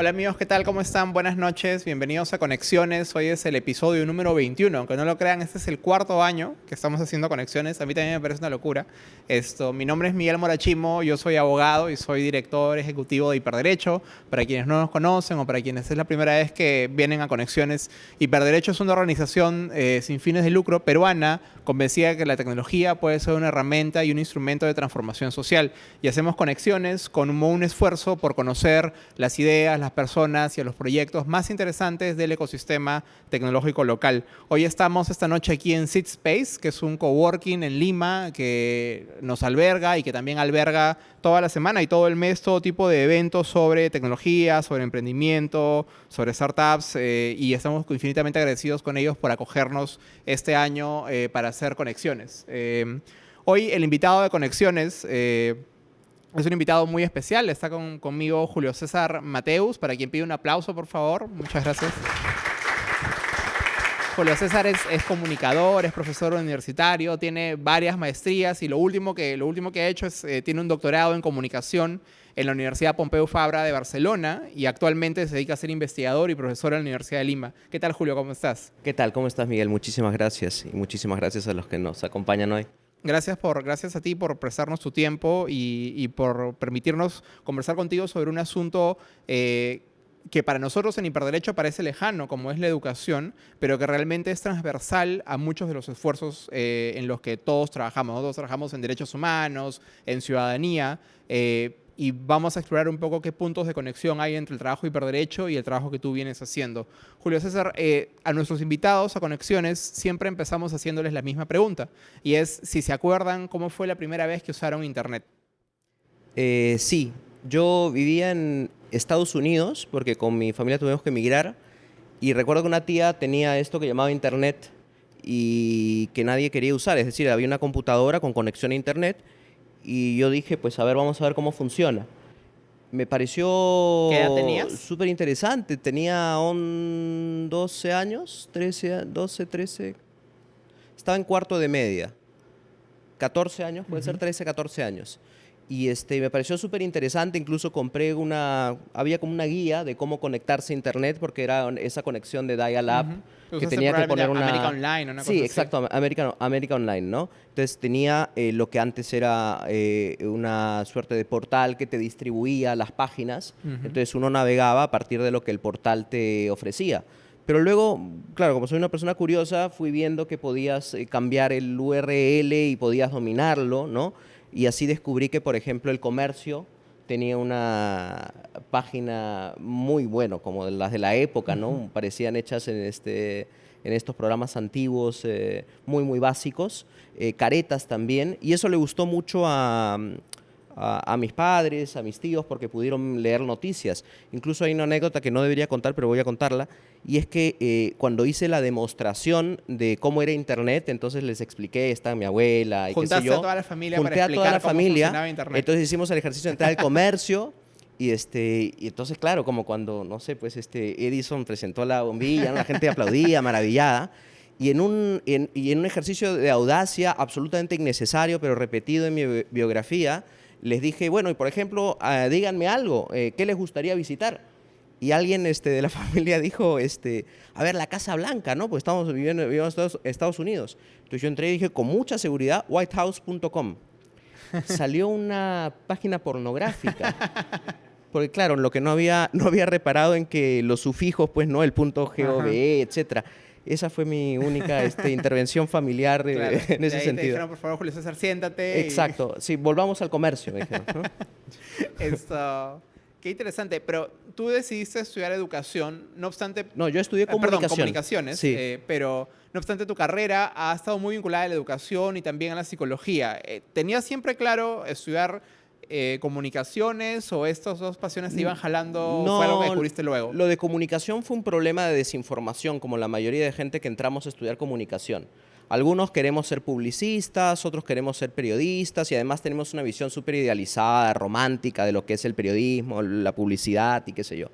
Hola amigos, ¿qué tal? ¿Cómo están? Buenas noches, bienvenidos a Conexiones. Hoy es el episodio número 21, aunque no lo crean, este es el cuarto año que estamos haciendo Conexiones. A mí también me parece una locura. Esto, mi nombre es Miguel Morachimo, yo soy abogado y soy director ejecutivo de Hiperderecho. Para quienes no nos conocen o para quienes es la primera vez que vienen a Conexiones, Hiperderecho es una organización eh, sin fines de lucro peruana convencida de que la tecnología puede ser una herramienta y un instrumento de transformación social. Y hacemos conexiones con un, un esfuerzo por conocer las ideas, las personas y a los proyectos más interesantes del ecosistema tecnológico local. Hoy estamos esta noche aquí en Sit Space, que es un coworking en Lima que nos alberga y que también alberga toda la semana y todo el mes todo tipo de eventos sobre tecnología, sobre emprendimiento, sobre startups eh, y estamos infinitamente agradecidos con ellos por acogernos este año eh, para hacer conexiones. Eh, hoy el invitado de conexiones es un invitado muy especial. Está conmigo Julio César Mateus, para quien pide un aplauso, por favor. Muchas gracias. Julio César es, comunicador, es profesor universitario, tiene varias maestrías y lo último que, lo último que ha hecho es, eh, tiene un doctorado en comunicación en la Universidad Pompeu Fabra de Barcelona y actualmente se dedica a ser investigador y profesor en la Universidad de Lima. ¿Qué tal, Julio? ¿Cómo estás? ¿Qué tal? ¿Cómo estás, Miguel? Muchísimas gracias y muchísimas gracias a los que nos acompañan hoy. Gracias, por, gracias a ti por prestarnos tu tiempo y, por permitirnos conversar contigo sobre un asunto eh, que para nosotros en Hiperderecho parece lejano, como es la educación, pero que realmente es transversal a muchos de los esfuerzos eh, en los que todos trabajamos. Todos trabajamos en derechos humanos, en ciudadanía, eh, y vamos a explorar un poco qué puntos de conexión hay entre el trabajo hiperderecho y el trabajo que tú vienes haciendo. Julio César, eh, a nuestros invitados a Conexiones siempre empezamos haciéndoles la misma pregunta, y es si se acuerdan cómo fue la primera vez que usaron Internet. Eh, sí, yo vivía en Estados Unidos porque con mi familia tuvimos que emigrar y recuerdo que una tía tenía esto que llamaba Internet y que nadie quería usar, es decir, había una computadora con conexión a Internet y yo dije, pues a ver, vamos a ver cómo funciona. Me pareció súper interesante. Tenía 12 años, 13, 12, 13. Estaba en cuarto de media. 14 años, puede ser 13, 14 años. Y este, me pareció súper interesante, incluso compré una, había como una guía de cómo conectarse a internet porque era esa conexión de dial-up que tenía que poner una... América Online, una Sí, exacto, América, América Online, ¿no? Entonces tenía eh, lo que antes era eh, una suerte de portal que te distribuía las páginas, entonces uno navegaba a partir de lo que el portal te ofrecía. Pero luego, claro, como soy una persona curiosa, fui viendo que podías eh, cambiar el URL y podías dominarlo, ¿no? Y así descubrí que, por ejemplo, el comercio tenía una página muy bueno, como las de la época, ¿no? Parecían hechas en, este, en estos programas antiguos, eh, muy, muy básicos. Eh, caretas también. Y eso le gustó mucho a, a, mis padres, a mis tíos, porque pudieron leer noticias. Incluso hay una anécdota que no debería contar, pero voy a contarla, y es que eh, cuando hice la demostración de cómo era Internet, entonces les expliqué, está mi abuela y qué sé yo. a toda la familia Junté para a toda la familia, Internet. entonces hicimos el ejercicio de entrar al comercio, y, este, y entonces, claro, como cuando, no sé, pues este Edison presentó la bombilla, la gente aplaudía, maravillada. Y en, un, y en un ejercicio de audacia absolutamente innecesario, pero repetido en mi biografía, les dije, bueno, y por ejemplo, ah, díganme algo, eh, ¿qué les gustaría visitar? Y alguien este, de la familia dijo, este, a ver, la Casa Blanca, ¿no? Pues estamos viviendo, en Estados, Unidos. Entonces yo entré y dije, con mucha seguridad, whitehouse.com. Salió una página pornográfica. Porque claro, lo que no había, no había reparado en que los sufijos, pues no, el punto GOV, etcétera esa fue mi única este, intervención familiar eh, en ese sentido. Te dijeron, por favor, Julio César, siéntate. Exacto. Sí, volvamos al comercio, me dijeron. Esto, qué interesante. Pero tú decidiste estudiar educación, no obstante... No, yo estudié comunicación. Perdón, comunicaciones. Sí. Eh, pero no obstante, tu carrera ha estado muy vinculada a la educación y también a la psicología. Eh, ¿Tenías siempre claro estudiar eh, comunicaciones o estas dos pasiones se iban jalando? No, ¿Fue algo que descubriste luego? Lo de comunicación fue un problema de desinformación, como la mayoría de gente que entramos a estudiar comunicación. Algunos queremos ser publicistas, otros queremos ser periodistas y además tenemos una visión súper idealizada, romántica de lo que es el periodismo, la publicidad y qué sé yo.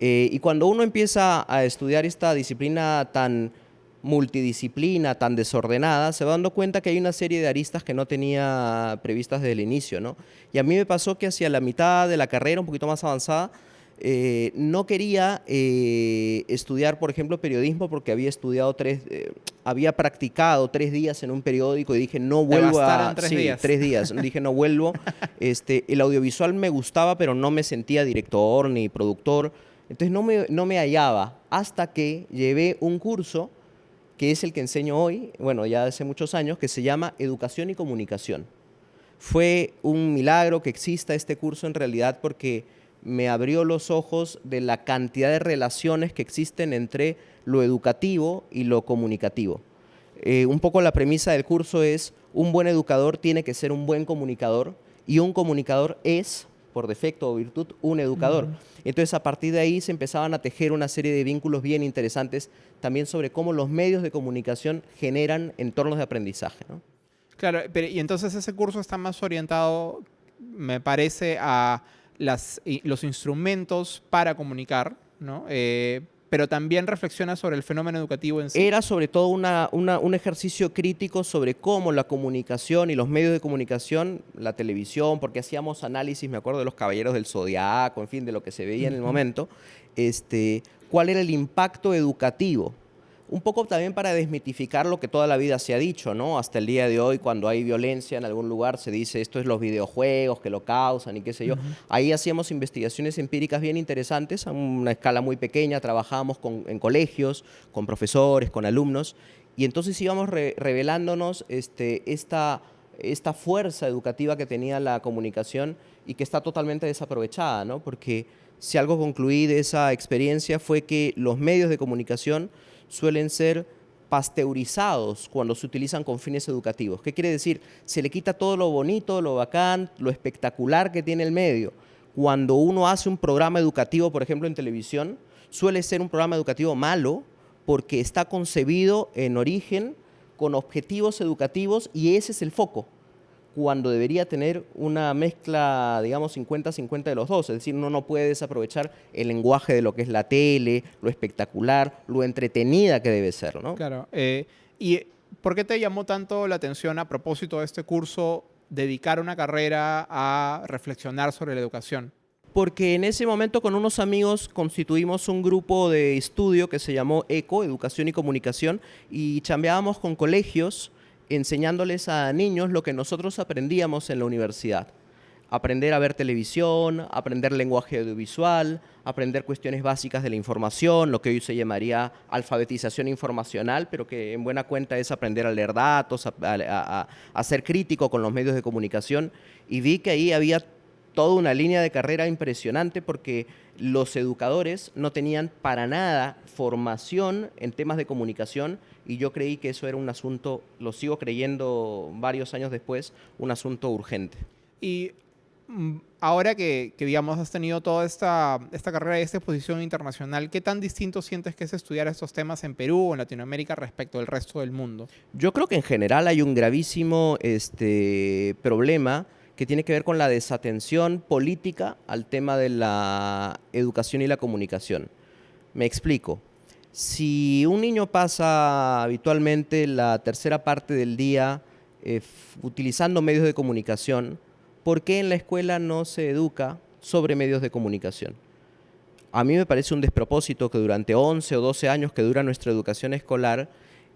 Eh, y cuando uno empieza a estudiar esta disciplina tan multidisciplina tan desordenada, se va dando cuenta que hay una serie de aristas que no tenía previstas desde el inicio, ¿no? Y a mí me pasó que hacia la mitad de la carrera, un poquito más avanzada, eh, no quería eh, estudiar, por ejemplo, periodismo porque había estudiado tres, eh, había practicado tres días en un periódico y dije, no vuelvo a... tres días. tres días. dije, no vuelvo. Este, el audiovisual me gustaba, pero no me sentía director ni productor. Entonces no me, no me hallaba hasta que llevé un curso que es el que enseño hoy, bueno, ya hace muchos años, que se llama Educación y Comunicación. Fue un milagro que exista este curso en realidad porque me abrió los ojos de la cantidad de relaciones que existen entre lo educativo y lo comunicativo. Eh, un poco la premisa del curso es, un buen educador tiene que ser un buen comunicador y un comunicador es, por defecto o virtud, un educador. Entonces, a partir de ahí se empezaban a tejer una serie de vínculos bien interesantes también sobre cómo los medios de comunicación generan entornos de aprendizaje. Claro, pero, y entonces ese curso está más orientado, me parece, a los instrumentos para comunicar, ¿no? Eh, pero también reflexiona sobre el fenómeno educativo en sí. Era sobre todo un ejercicio crítico sobre cómo la comunicación y los medios de comunicación, la televisión, porque hacíamos análisis, me acuerdo de los caballeros del zodiaco, en fin, de lo que se veía en el momento, este, cuál era el impacto educativo un poco también para desmitificar lo que toda la vida se ha dicho, ¿no? Hasta el día de hoy, cuando hay violencia en algún lugar, se dice esto es los videojuegos que lo causan y qué sé yo. Ahí hacíamos investigaciones empíricas bien interesantes, a una escala muy pequeña, trabajábamos en colegios, con profesores, con alumnos, y entonces íbamos revelándonos este, esta, esta fuerza educativa que tenía la comunicación y que está totalmente desaprovechada, ¿no? Porque si algo concluí de esa experiencia fue que los medios de comunicación suelen ser pasteurizados cuando se utilizan con fines educativos. ¿Qué quiere decir? Se le quita todo lo bonito, lo bacán, lo espectacular que tiene el medio. Cuando uno hace un programa educativo, por ejemplo, en televisión, suele ser un programa educativo malo porque está concebido en origen con objetivos educativos y ese es el foco cuando debería tener una mezcla, digamos, 50-50 de los dos. Es decir, uno no puede desaprovechar el lenguaje de lo que es la tele, lo espectacular, lo entretenida que debe ser, ¿no? Claro. Eh, ¿Y por qué te llamó tanto la atención a propósito de este curso dedicar una carrera a reflexionar sobre la educación? Porque en ese momento con unos amigos constituimos un grupo de estudio que se llamó ECO, Educación y Comunicación, y chambeábamos con colegios enseñándoles a niños lo que nosotros aprendíamos en la universidad. Aprender a ver televisión, aprender lenguaje audiovisual, aprender cuestiones básicas de la información, lo que hoy se llamaría alfabetización informacional, pero que en buena cuenta es aprender a leer datos, a, a ser crítico con los medios de comunicación. Y vi que ahí había toda una línea de carrera impresionante porque los educadores no tenían para nada formación en temas de comunicación y yo creí que eso era un asunto, lo sigo creyendo varios años después, un asunto urgente. Y mm, ahora que, digamos, has tenido toda esta, esta carrera y esta exposición internacional, ¿qué tan distinto sientes que es estudiar estos temas en Perú o en Latinoamérica respecto al resto del mundo? Yo creo que en general hay un gravísimo este, problema que tiene que ver con la desatención política al tema de la educación y la comunicación. Me explico. Si un niño pasa habitualmente la tercera parte del día eh, utilizando medios de comunicación, ¿por qué en la escuela no se educa sobre medios de comunicación? A mí me parece un despropósito que durante 11 o 12 años que dura nuestra educación escolar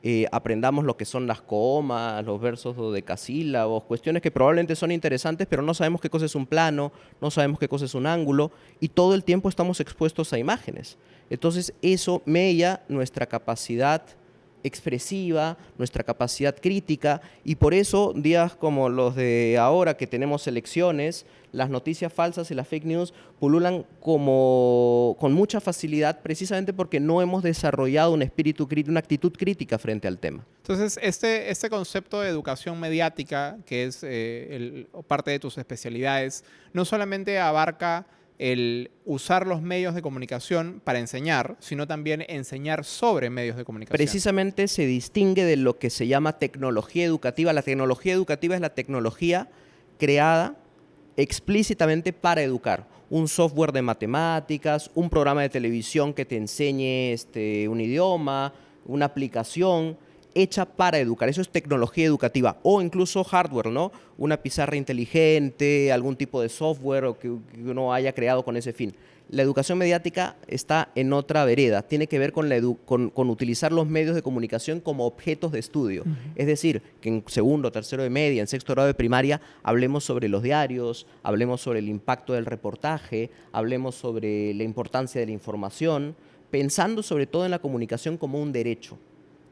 eh, aprendamos lo que son las comas, los versos de casílabos, cuestiones que probablemente son interesantes, pero no sabemos qué cosa es un plano, no sabemos qué cosa es un ángulo, y todo el tiempo estamos expuestos a imágenes. Entonces eso mella nuestra capacidad expresiva, nuestra capacidad crítica y por eso días como los de ahora que tenemos elecciones, las noticias falsas y las fake news pululan como con mucha facilidad precisamente porque no hemos desarrollado un espíritu crítico, una actitud crítica frente al tema. Entonces, este, este concepto de educación mediática, que es eh, parte de tus especialidades, no solamente abarca el usar los medios de comunicación para enseñar, sino también enseñar sobre medios de comunicación. Precisamente se distingue de lo que se llama tecnología educativa. La tecnología educativa es la tecnología creada explícitamente para educar. Un software de matemáticas, un programa de televisión que te enseñe este, un idioma, una aplicación hecha para educar. Eso es tecnología educativa o incluso hardware, ¿no? Una pizarra inteligente, algún tipo de software o que, uno haya creado con ese fin. La educación mediática está en otra vereda, tiene que ver con, la con, utilizar los medios de comunicación como objetos de estudio. Es decir, que en segundo, tercero de media, en sexto grado de primaria, hablemos sobre los diarios, hablemos sobre el impacto del reportaje, hablemos sobre la importancia de la información, pensando sobre todo en la comunicación como un derecho.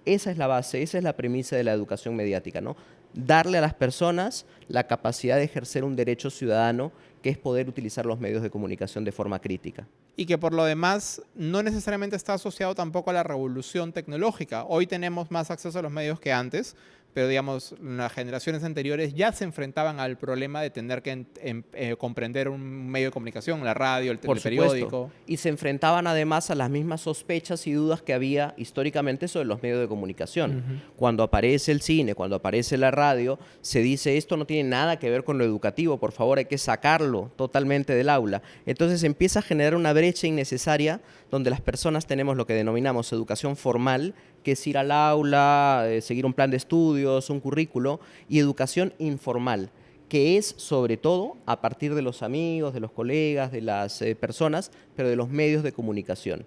Esa es la base, esa es la premisa de la educación mediática, ¿no? Darle a las personas la capacidad de ejercer un derecho ciudadano que es poder utilizar los medios de comunicación de forma crítica. Y que por lo demás no necesariamente está asociado tampoco a la revolución tecnológica. Hoy tenemos más acceso a los medios que antes, pero digamos, las generaciones anteriores ya se enfrentaban al problema de tener que eh, comprender un medio de comunicación, la radio, el, periódico. Y se enfrentaban además a las mismas sospechas y dudas que había históricamente sobre los medios de comunicación. Cuando aparece el cine, cuando aparece la radio, se dice esto no tiene nada que ver con lo educativo, por favor hay que sacarlo totalmente del aula. Entonces empieza a generar una brecha innecesaria donde las personas tenemos lo que denominamos educación formal, que es ir al aula, eh, seguir un plan de estudios, un currículo, y educación informal, que es sobre todo a partir de los amigos, de los colegas, de las eh, personas, pero de los medios de comunicación.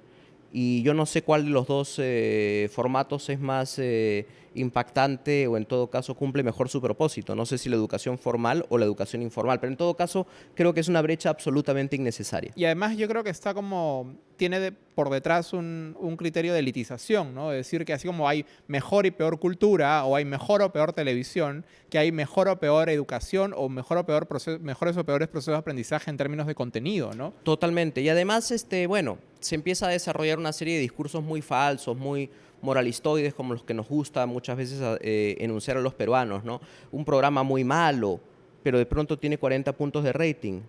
Y yo no sé cuál de los dos eh, formatos es más impactante o en todo caso cumple mejor su propósito. No sé si la educación formal o la educación informal, pero en todo caso creo que es una brecha absolutamente innecesaria. Y además yo creo que está como tiene por detrás un, criterio de elitización, ¿no? Es decir, que así como hay mejor y peor cultura, o hay mejor o peor televisión, que hay mejor o peor educación, o mejor o peor mejores o peores procesos de aprendizaje en términos de contenido, ¿no? Totalmente. Y además, este, bueno, se empieza a desarrollar una serie de discursos muy falsos, muy moralistoides, como los que nos gusta muchas veces eh, enunciar a los peruanos, ¿no? Un programa muy malo, pero de pronto tiene 40 puntos de rating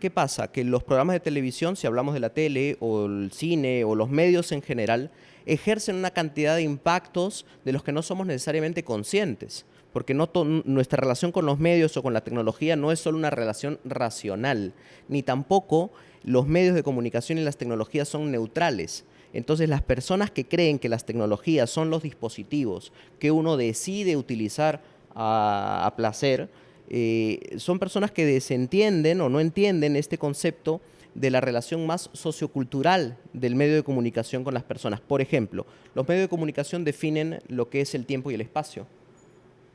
¿Qué pasa? Que los programas de televisión, si hablamos de la tele o el cine o los medios en general, ejercen una cantidad de impactos de los que no somos necesariamente conscientes. Porque no nuestra relación con los medios o con la tecnología no es solo una relación racional, ni tampoco los medios de comunicación y las tecnologías son neutrales. Entonces las personas que creen que las tecnologías son los dispositivos que uno decide utilizar a placer, eh, son personas que desentienden o no entienden este concepto de la relación más sociocultural del medio de comunicación con las personas. Por ejemplo, los medios de comunicación definen lo que es el tiempo y el espacio.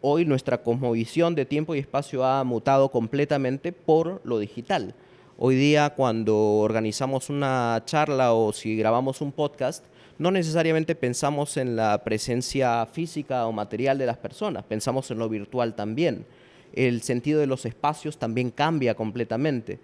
Hoy nuestra cosmovisión de tiempo y espacio ha mutado completamente por lo digital. Hoy día cuando organizamos una charla o si grabamos un podcast, no necesariamente pensamos en la presencia física o material de las personas, pensamos en lo virtual también el sentido de los espacios también cambia completamente.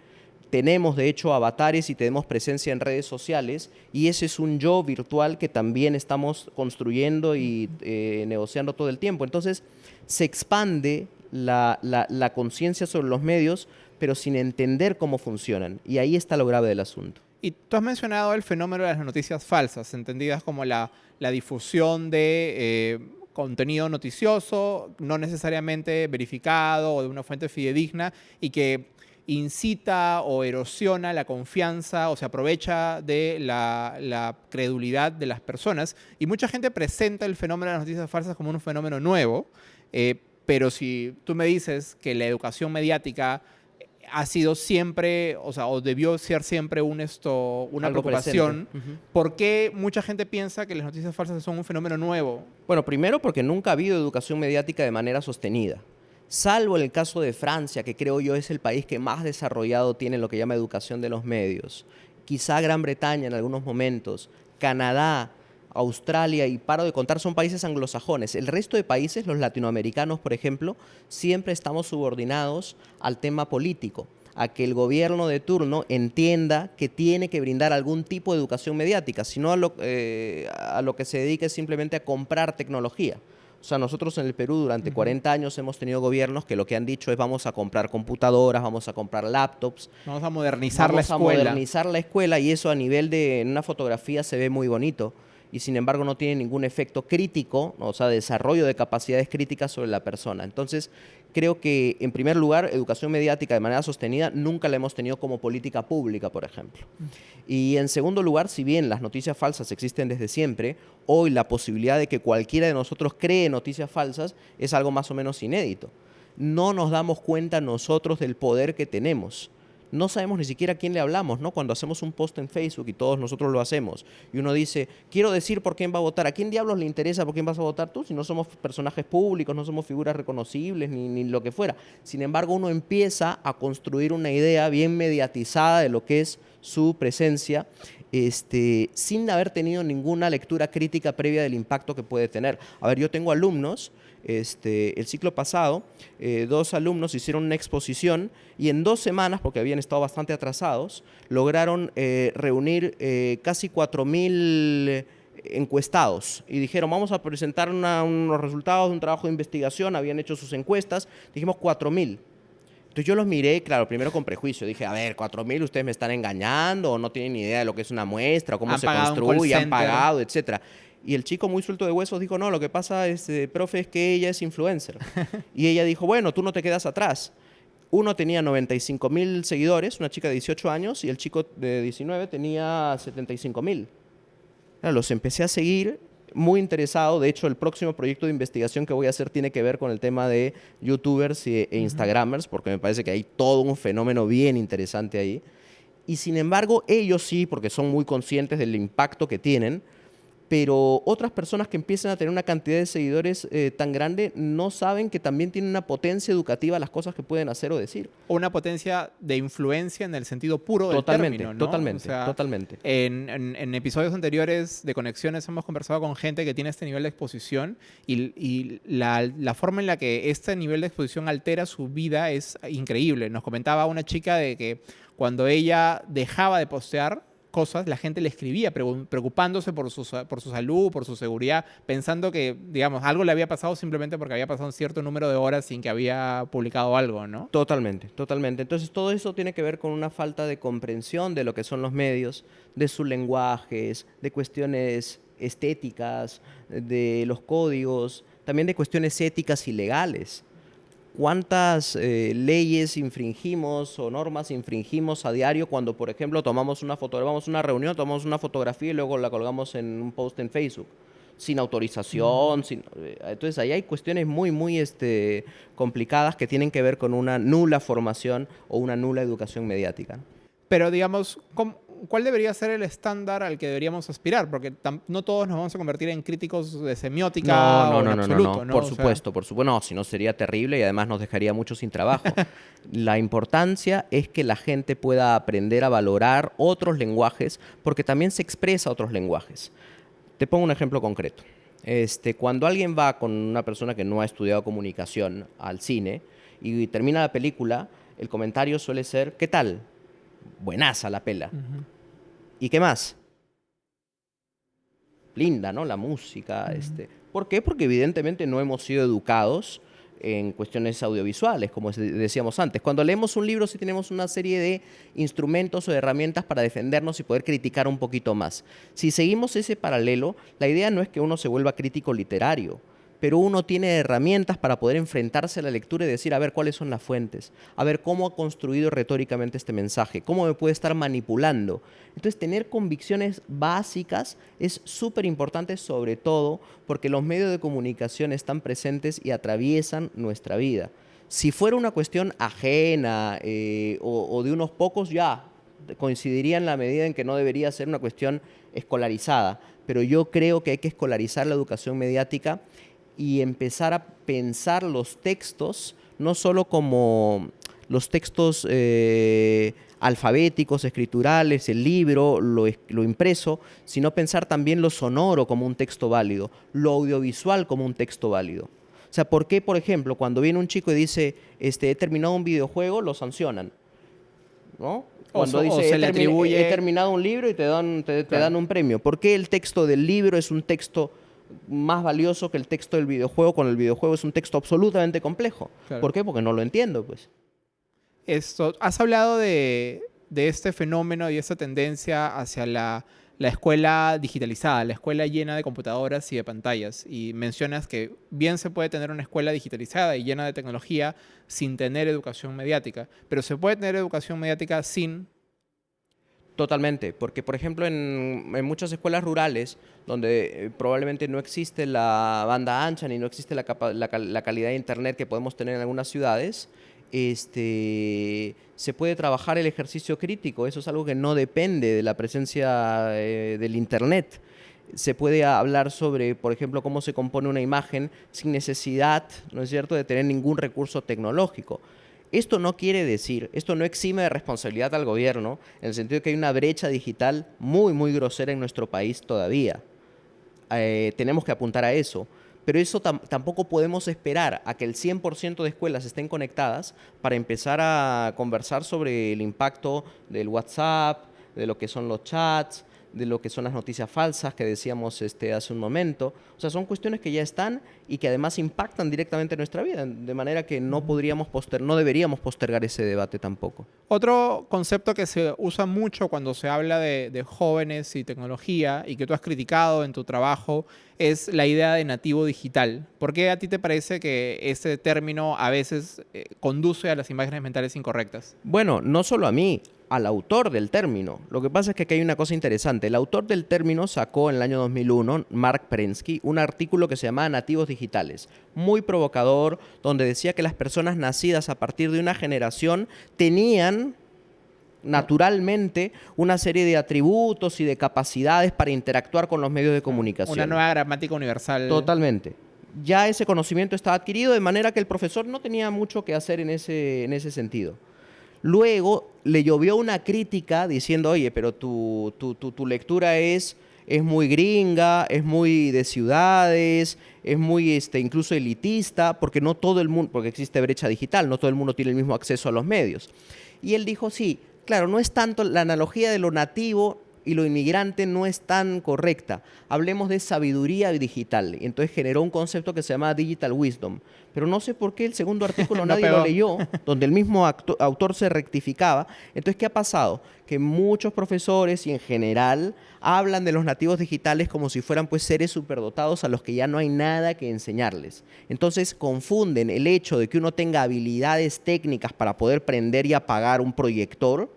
Tenemos de hecho avatares y tenemos presencia en redes sociales y ese es un yo virtual que también estamos construyendo y eh, negociando todo el tiempo. Entonces se expande la, la conciencia sobre los medios, pero sin entender cómo funcionan. Y ahí está lo grave del asunto. Y tú has mencionado el fenómeno de las noticias falsas, entendidas como la, difusión de eh, contenido noticioso, no necesariamente verificado o de una fuente fidedigna y que incita o erosiona la confianza o se aprovecha de la, credulidad de las personas. Y mucha gente presenta el fenómeno de las noticias falsas como un fenómeno nuevo, eh, pero si tú me dices que la educación mediática ha sido siempre, o sea, o debió ser siempre un esto, una preocupación. ¿Por qué mucha gente piensa que las noticias falsas son un fenómeno nuevo? Bueno, primero porque nunca ha habido educación mediática de manera sostenida. Salvo el caso de Francia, que creo yo es el país que más desarrollado tiene lo que llama educación de los medios. Quizá Gran Bretaña en algunos momentos, Canadá, Australia y paro de contar son países anglosajones. El resto de países, los latinoamericanos, por ejemplo, siempre estamos subordinados al tema político a que el gobierno de turno entienda que tiene que brindar algún tipo de educación mediática, sino a lo, eh, a lo que se dedica es simplemente a comprar tecnología. O sea, nosotros en el Perú durante 40 años hemos tenido gobiernos que lo que han dicho es vamos a comprar computadoras, vamos a comprar laptops. Vamos a modernizar la escuela. Vamos a modernizar la escuela y eso a nivel de en una fotografía se ve muy bonito y sin embargo no tiene ningún efecto crítico, o sea, desarrollo de capacidades críticas sobre la persona. Entonces, creo que en primer lugar, educación mediática de manera sostenida nunca la hemos tenido como política pública, por ejemplo. Y en segundo lugar, si bien las noticias falsas existen desde siempre, hoy la posibilidad de que cualquiera de nosotros cree noticias falsas es algo más o menos inédito. No nos damos cuenta nosotros del poder que tenemos no sabemos ni siquiera a quién le hablamos, ¿no? Cuando hacemos un post en Facebook y todos nosotros lo hacemos, y uno dice, quiero decir por quién va a votar, ¿a quién diablos le interesa por quién vas a votar tú? Si no somos personajes públicos, no somos figuras reconocibles, ni, ni lo que fuera. Sin embargo, uno empieza a construir una idea bien mediatizada de lo que es su presencia este, sin haber tenido ninguna lectura crítica previa del impacto que puede tener. A ver, yo tengo alumnos, este, el ciclo pasado, eh, dos alumnos hicieron una exposición y en dos semanas, porque habían estado bastante atrasados, lograron eh, reunir eh, casi 4.000 encuestados y dijeron, vamos a presentar unos resultados de un trabajo de investigación, habían hecho sus encuestas, dijimos 4.000. Entonces yo los miré, claro, primero con prejuicio. Dije, a ver, 4.000 ustedes me están engañando o no tienen ni idea de lo que es una muestra o cómo se construye, han pagado, etcétera. Y el chico muy suelto de huesos dijo, no, lo que pasa, es, eh, profe, es que ella es influencer. y ella dijo, bueno, tú no te quedas atrás. Uno tenía 95 mil seguidores, una chica de 18 años, y el chico de 19 tenía 75 mil. Los empecé a seguir muy interesado. De hecho, el próximo proyecto de investigación que voy a hacer tiene que ver con el tema de youtubers e instagramers, porque me parece que hay todo un fenómeno bien interesante ahí. Y sin embargo, ellos sí, porque son muy conscientes del impacto que tienen, pero otras personas que empiezan a tener una cantidad de seguidores eh, tan grande no saben que también tienen una potencia educativa las cosas que pueden hacer o decir. O una potencia de influencia en el sentido puro totalmente, del término, Totalmente, totalmente. En, episodios anteriores de Conexiones hemos conversado con gente que tiene este nivel de exposición y, la, la, forma en la que este nivel de exposición altera su vida es increíble. Nos comentaba una chica de que cuando ella dejaba de postear, cosas, la gente le escribía preocupándose por su, por su salud, por su seguridad, pensando que, digamos, algo le había pasado simplemente porque había pasado un cierto número de horas sin que había publicado algo, ¿no? Totalmente, totalmente. Entonces todo eso tiene que ver con una falta de comprensión de lo que son los medios, de sus lenguajes, de cuestiones estéticas, de los códigos, también de cuestiones éticas y legales cuántas eh, leyes infringimos o normas infringimos a diario cuando, por ejemplo, tomamos una foto, vamos a una reunión, tomamos una fotografía y luego la colgamos en un post en Facebook sin autorización, sin, eh, entonces ahí hay cuestiones muy, muy este, complicadas que tienen que ver con una nula formación o una nula educación mediática. Pero digamos, ¿cómo, ¿cuál debería ser el estándar al que deberíamos aspirar? Porque no todos nos vamos a convertir en críticos de semiótica no, no, no, no, no, por supuesto, por supuesto, no, si no sería terrible y además nos dejaría mucho sin trabajo. la importancia es que la gente pueda aprender a valorar otros lenguajes porque también se expresa otros lenguajes. Te pongo un ejemplo concreto. Este, cuando alguien va con una persona que no ha estudiado comunicación al cine y termina la película, el comentario suele ser, ¿qué tal? Buenaza la pela. ¿Y qué más? Linda, ¿no? La música. este. ¿Por qué? Porque evidentemente no hemos sido educados en cuestiones audiovisuales, como decíamos antes. Cuando leemos un libro sí tenemos una serie de instrumentos o herramientas para defendernos y poder criticar un poquito más. Si seguimos ese paralelo, la idea no es que uno se vuelva crítico literario, pero uno tiene herramientas para poder enfrentarse a la lectura y decir, a ver, cuáles son las fuentes, a ver cómo ha construido retóricamente este mensaje, cómo me puede estar manipulando. Entonces, tener convicciones básicas es súper importante, sobre todo porque los medios de comunicación están presentes y atraviesan nuestra vida. Si fuera una cuestión ajena eh, o, o de unos pocos, ya coincidiría en la medida en que no debería ser una cuestión escolarizada, pero yo creo que hay que escolarizar la educación mediática y empezar a pensar los textos, no solo como los textos eh, alfabéticos, escriturales, el libro, lo, lo, impreso, sino pensar también lo sonoro como un texto válido, lo audiovisual como un texto válido. O sea, ¿por qué, por ejemplo, cuando viene un chico y dice, este, he terminado un videojuego, lo sancionan? ¿No? Cuando dice, se le atribuye... he terminado un libro y te dan, te dan un premio. ¿Por qué el texto del libro es un texto más valioso que el texto del videojuego cuando el videojuego es un texto absolutamente complejo. ¿Por qué? Porque no lo entiendo, pues. Esto, has hablado de, este fenómeno y esta tendencia hacia la, escuela digitalizada, la escuela llena de computadoras y de pantallas. Y mencionas que bien se puede tener una escuela digitalizada y llena de tecnología sin tener educación mediática, pero se puede tener educación mediática sin Totalmente, porque por ejemplo en, muchas escuelas rurales, donde eh, probablemente no existe la banda ancha ni no existe la, calidad de internet que podemos tener en algunas ciudades, este, se puede trabajar el ejercicio crítico, eso es algo que no depende de la presencia eh, del Internet. Se puede hablar sobre, por ejemplo, cómo se compone una imagen sin necesidad, ¿no es cierto?, de tener ningún recurso tecnológico. Esto no quiere decir, esto no exime de responsabilidad al gobierno, en el sentido de que hay una brecha digital muy, muy grosera en nuestro país todavía. Eh, tenemos que apuntar a eso pero eso tampoco podemos esperar a que el 100% de escuelas estén conectadas para empezar a conversar sobre el impacto del WhatsApp, de lo que son los chats, de lo que son las noticias falsas que decíamos este, hace un momento. O sea, son cuestiones que ya están y que además impactan directamente nuestra vida, de manera que no podríamos poster no deberíamos postergar ese debate tampoco. Otro concepto que se usa mucho cuando se habla de, jóvenes y tecnología y que tú has criticado en tu trabajo es la idea de nativo digital. ¿Por qué a ti te parece que ese término a veces eh, conduce a las imágenes mentales incorrectas? Bueno, no solo a mí, al autor del término. Lo que pasa es que aquí hay una cosa interesante. El autor del término sacó en el año 2001, Mark Prensky, un artículo que se llamaba Nativos Digitales, muy provocador, donde decía que las personas nacidas a partir de una generación tenían naturalmente una serie de atributos y de capacidades para interactuar con los medios de comunicación. Una nueva gramática universal. Totalmente. Ya ese conocimiento estaba adquirido de manera que el profesor no tenía mucho que hacer en ese, en ese sentido. Luego le llovió una crítica diciendo, oye, pero tu, tu, lectura es, es muy gringa, es muy de ciudades, es muy este, incluso elitista, porque no todo el mundo, porque existe brecha digital, no todo el mundo tiene el mismo acceso a los medios. Y él dijo, sí, claro, no es tanto la analogía de lo nativo y lo inmigrante no es tan correcta. Hablemos de sabiduría digital. Y entonces generó un concepto que se llama Digital Wisdom. Pero no sé por qué el segundo artículo nadie lo leyó, donde el mismo autor se rectificaba. Entonces, ¿qué ha pasado? Que muchos profesores y en general hablan de los nativos digitales como si fueran pues seres superdotados a los que ya no hay nada que enseñarles. Entonces confunden el hecho de que uno tenga habilidades técnicas para poder prender y apagar un proyector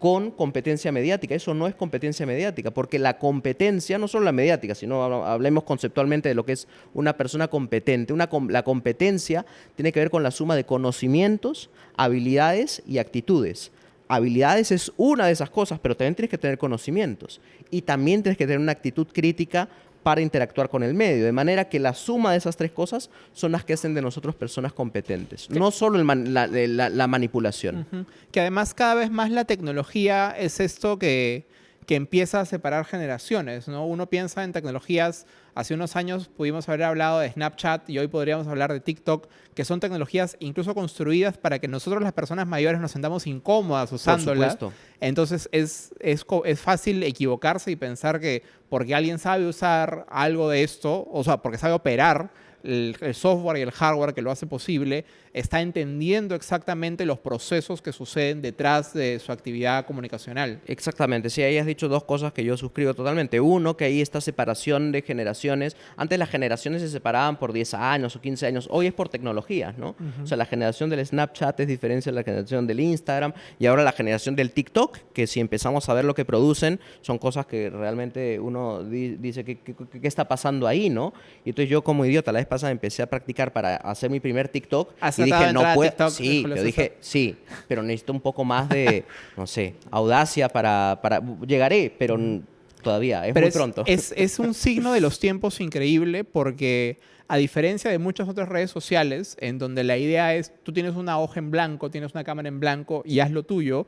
con competencia mediática. Eso no es competencia mediática, porque la competencia, no solo la mediática, sino hablemos conceptualmente de lo que es una persona competente. La competencia tiene que ver con la suma de conocimientos, habilidades y actitudes. Habilidades es una de esas cosas, pero también tienes que tener conocimientos. Y también tienes que tener una actitud crítica para interactuar con el medio. De manera que la suma de esas tres cosas son las que hacen de nosotros personas competentes. No solo la, manipulación. Que además cada vez más la tecnología es esto que, que empieza a separar generaciones. ¿no? Uno piensa en tecnologías Hace unos años pudimos haber hablado de Snapchat y hoy podríamos hablar de TikTok, que son tecnologías incluso construidas para que nosotros las personas mayores nos sentamos incómodas usándolas. Entonces es, es, es fácil equivocarse y pensar que porque alguien sabe usar algo de esto, o sea, porque sabe operar, el, software y el hardware que lo hace posible, está entendiendo exactamente los procesos que suceden detrás de su actividad comunicacional. Exactamente, sí, ahí has dicho dos cosas que yo suscribo totalmente. Uno, que hay esta separación de generaciones. Antes las generaciones se separaban por 10 años o 15 años, hoy es por tecnologías, ¿no? O sea, la generación del Snapchat es diferente de la generación del Instagram y ahora la generación del TikTok, que si empezamos a ver lo que producen, son cosas que realmente uno dice, ¿qué, qué, está pasando ahí, no? Y entonces yo como idiota la vez pasada empecé a practicar para hacer mi primer TikTok y dije, no puedo. Sí, yo dije, sí, pero necesito un poco más de, no sé, audacia para, para llegaré, pero todavía, es muy pronto. Es, es un signo de los tiempos increíble porque a diferencia de muchas otras redes sociales, en donde la idea es, tú tienes una hoja en blanco, tienes una cámara en blanco y haz lo tuyo,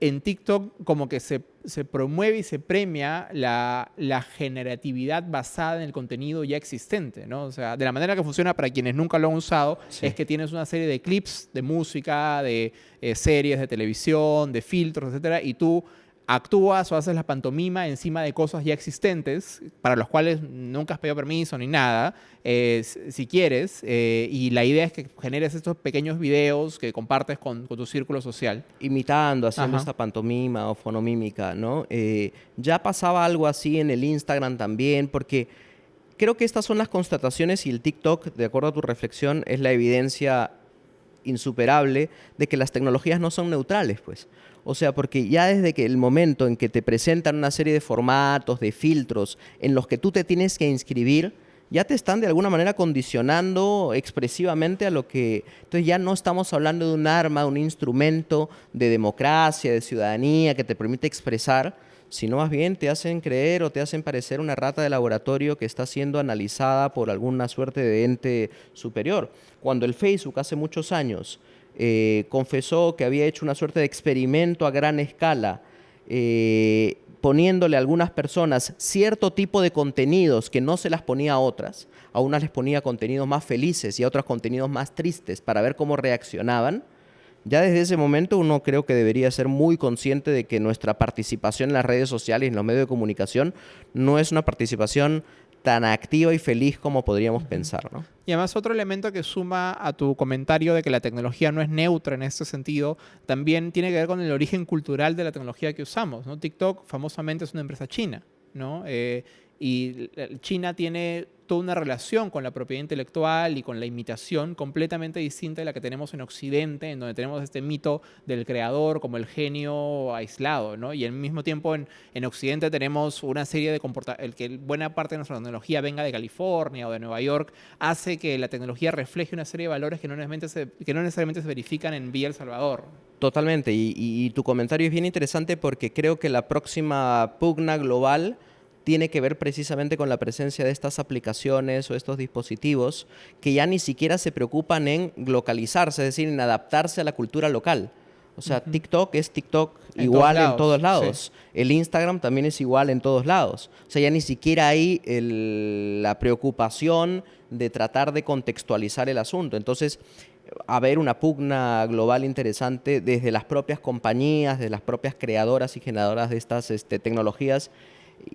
en TikTok como que se, promueve y se premia la, generatividad basada en el contenido ya existente, ¿no? O sea, de la manera que funciona para quienes nunca lo han usado, es que tienes una serie de clips de música, de eh, series de televisión, de filtros, etcétera, y tú actúas o haces la pantomima encima de cosas ya existentes, para los cuales nunca has pedido permiso ni nada, eh, si quieres, eh, y la idea es que generes estos pequeños videos que compartes con, tu círculo social. Imitando, haciendo esta pantomima o fonomímica, ¿no? Eh, ya pasaba algo así en el Instagram también, porque creo que estas son las constataciones y el TikTok, de acuerdo a tu reflexión, es la evidencia insuperable de que las tecnologías no son neutrales, pues. O sea, porque ya desde que el momento en que te presentan una serie de formatos, de filtros, en los que tú te tienes que inscribir, ya te están de alguna manera condicionando expresivamente a lo que... Entonces ya no estamos hablando de un arma, un instrumento de democracia, de ciudadanía que te permite expresar, sino más bien te hacen creer o te hacen parecer una rata de laboratorio que está siendo analizada por alguna suerte de ente superior. Cuando el Facebook hace muchos años eh, confesó que había hecho una suerte de experimento a gran escala, eh, poniéndole a algunas personas cierto tipo de contenidos que no se las ponía a otras, a unas les ponía contenidos más felices y a otras contenidos más tristes para ver cómo reaccionaban, ya desde ese momento uno creo que debería ser muy consciente de que nuestra participación en las redes sociales y en los medios de comunicación no es una participación tan activa y feliz como podríamos pensar. ¿no? Y además otro elemento que suma a tu comentario de que la tecnología no es neutra en este sentido, también tiene que ver con el origen cultural de la tecnología que usamos. ¿no? TikTok famosamente es una empresa china. ¿no? Eh, y China tiene toda una relación con la propiedad intelectual y con la imitación completamente distinta de la que tenemos en Occidente, en donde tenemos este mito del creador como el genio aislado, ¿no? Y al mismo tiempo en, en Occidente tenemos una serie de comportamientos, que buena parte de nuestra tecnología venga de California o de Nueva York, hace que la tecnología refleje una serie de valores que no necesariamente se, que no necesariamente se verifican en Villa El Salvador. Totalmente, y, y tu comentario es bien interesante porque creo que la próxima pugna global tiene que ver precisamente con la presencia de estas aplicaciones o estos dispositivos que ya ni siquiera se preocupan en localizarse, es decir, en adaptarse a la cultura local. O sea, TikTok es TikTok igual en todos lados. El Instagram también es igual en todos lados. O sea, ya ni siquiera hay la preocupación de tratar de contextualizar el asunto. Entonces, haber una pugna global interesante desde las propias compañías, de las propias creadoras y generadoras de estas este, tecnologías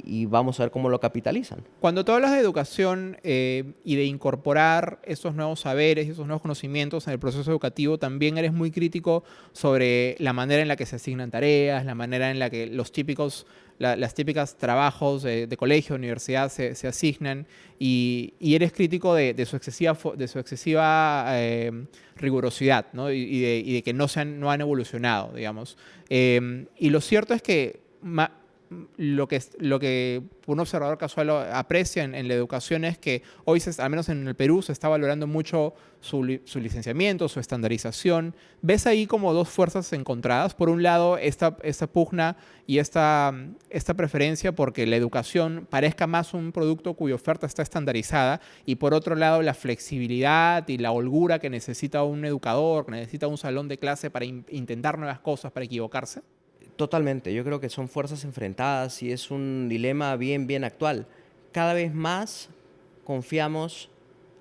y vamos a ver cómo lo capitalizan. Cuando tú hablas de educación eh, y de incorporar esos nuevos saberes y esos nuevos conocimientos en el proceso educativo, también eres muy crítico sobre la manera en la que se asignan tareas, la manera en la que los típicos, las típicas trabajos de, colegio, universidad se, asignan y, eres crítico de, su excesiva, de su excesiva eh, rigurosidad y, de, que no, se han, no han evolucionado, digamos. Eh, y lo cierto es que lo que, lo que un observador casual aprecia en, la educación es que hoy, al menos en el Perú, se está valorando mucho su, licenciamiento, su estandarización. ¿Ves ahí como dos fuerzas encontradas? Por un lado, esta, esta pugna y esta, esta preferencia porque la educación parezca más un producto cuya oferta está estandarizada y por otro lado, la flexibilidad y la holgura que necesita un educador, que necesita un salón de clase para intentar nuevas cosas, para equivocarse. Totalmente, yo creo que son fuerzas enfrentadas y es un dilema bien, bien actual. Cada vez más confiamos,